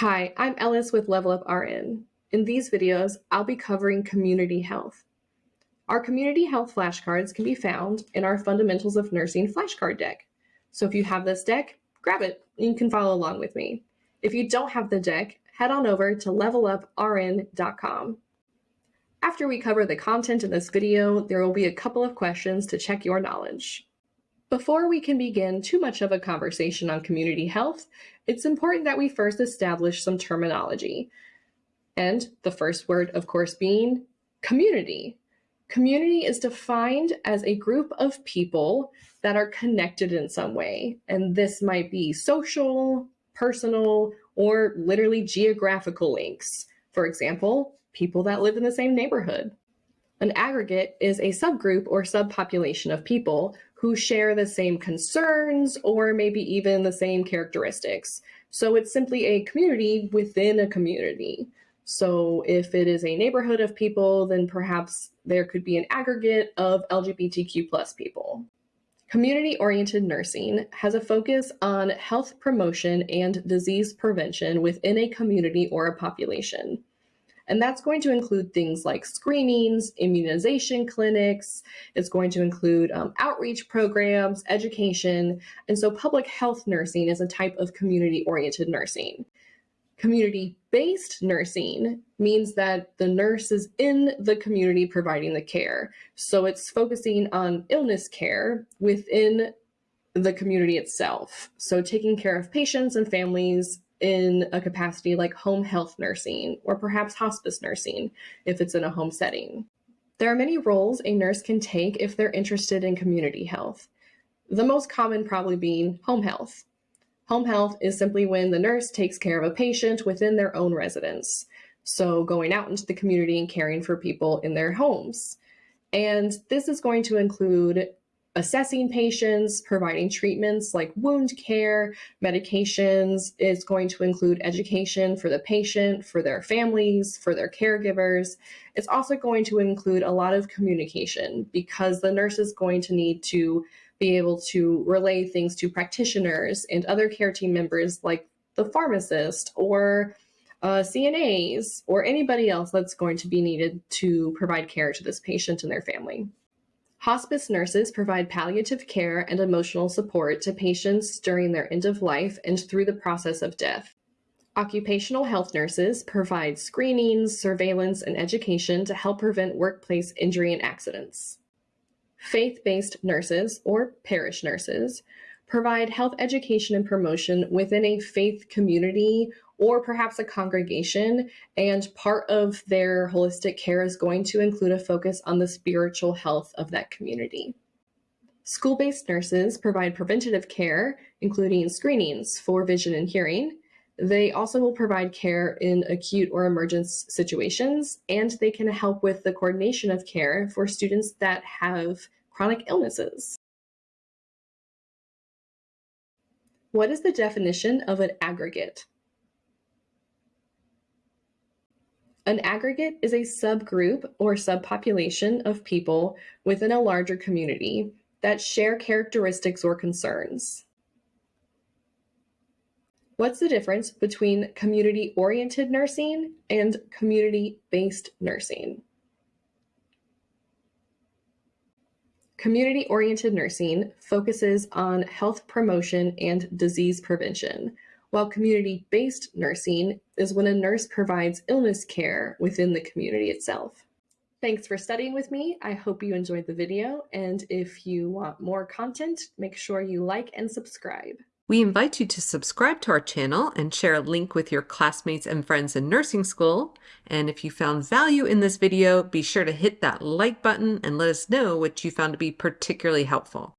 Hi, I'm Ellis with Level Up RN. In these videos, I'll be covering community health. Our community health flashcards can be found in our Fundamentals of Nursing flashcard deck. So if you have this deck, grab it and you can follow along with me. If you don't have the deck, head on over to leveluprn.com. After we cover the content in this video, there will be a couple of questions to check your knowledge. Before we can begin too much of a conversation on community health, it's important that we first establish some terminology. And the first word, of course, being community. Community is defined as a group of people that are connected in some way. And this might be social, personal, or literally geographical links. For example, people that live in the same neighborhood. An aggregate is a subgroup or subpopulation of people who share the same concerns or maybe even the same characteristics. So it's simply a community within a community. So if it is a neighborhood of people, then perhaps there could be an aggregate of LGBTQ plus people. Community-oriented nursing has a focus on health promotion and disease prevention within a community or a population. And that's going to include things like screenings, immunization clinics. It's going to include um, outreach programs, education. And so public health nursing is a type of community oriented nursing. Community based nursing means that the nurse is in the community providing the care. So it's focusing on illness care within the community itself. So taking care of patients and families in a capacity like home health nursing or perhaps hospice nursing if it's in a home setting. There are many roles a nurse can take if they're interested in community health. The most common probably being home health. Home health is simply when the nurse takes care of a patient within their own residence. So going out into the community and caring for people in their homes. And this is going to include assessing patients, providing treatments like wound care, medications. It's going to include education for the patient, for their families, for their caregivers. It's also going to include a lot of communication because the nurse is going to need to be able to relay things to practitioners and other care team members like the pharmacist or uh, CNAs or anybody else that's going to be needed to provide care to this patient and their family. Hospice nurses provide palliative care and emotional support to patients during their end of life and through the process of death. Occupational health nurses provide screenings, surveillance, and education to help prevent workplace injury and accidents. Faith-based nurses, or parish nurses, provide health education and promotion within a faith community or perhaps a congregation. And part of their holistic care is going to include a focus on the spiritual health of that community. School-based nurses provide preventative care, including screenings for vision and hearing. They also will provide care in acute or emergence situations, and they can help with the coordination of care for students that have chronic illnesses. What is the definition of an aggregate? An aggregate is a subgroup or subpopulation of people within a larger community that share characteristics or concerns. What's the difference between community-oriented nursing and community-based nursing? Community-oriented nursing focuses on health promotion and disease prevention, while community-based nursing is when a nurse provides illness care within the community itself. Thanks for studying with me. I hope you enjoyed the video, and if you want more content, make sure you like and subscribe. We invite you to subscribe to our channel and share a link with your classmates and friends in nursing school. And if you found value in this video, be sure to hit that like button and let us know what you found to be particularly helpful.